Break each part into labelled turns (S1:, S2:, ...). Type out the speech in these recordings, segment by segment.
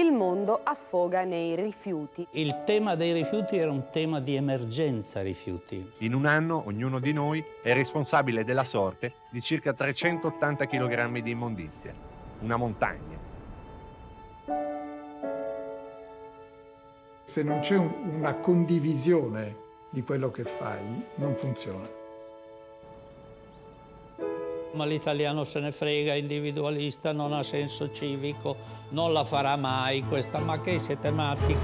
S1: il mondo affoga nei rifiuti.
S2: Il tema dei rifiuti era un tema di emergenza rifiuti.
S3: In un anno ognuno di noi è responsabile della sorte di circa 380 kg di immondizia, una montagna.
S4: Se non c'è un, una condivisione di quello che fai, non funziona.
S2: Ma l'italiano se ne frega, individualista, non ha senso civico, non la farà mai questa, ma che siete matti?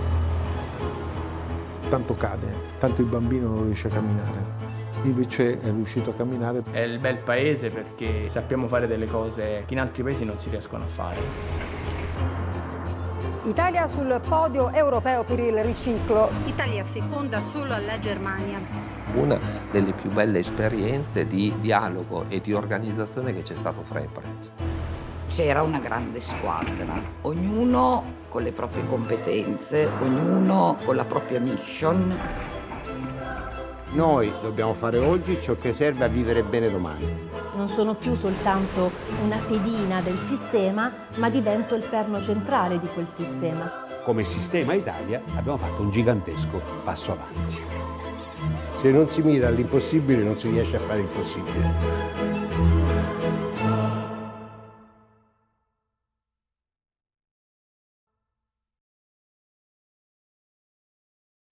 S5: Tanto cade, tanto il bambino non riesce a camminare. Invece è riuscito a camminare.
S6: È il bel paese perché sappiamo fare delle cose che in altri paesi non si riescono a fare.
S7: Italia sul podio europeo per il riciclo.
S8: Italia seconda solo alla Germania
S9: una delle più belle esperienze di dialogo e di organizzazione che c'è stato fra imprese.
S10: C'era una grande squadra, ognuno con le proprie competenze, ognuno con la propria mission.
S11: Noi dobbiamo fare oggi ciò che serve a vivere bene domani.
S12: Non sono più soltanto una pedina del sistema, ma divento il perno centrale di quel sistema.
S13: Come sistema Italia abbiamo fatto un gigantesco passo avanti.
S11: Se non si mira all'impossibile non si riesce a fare il possibile.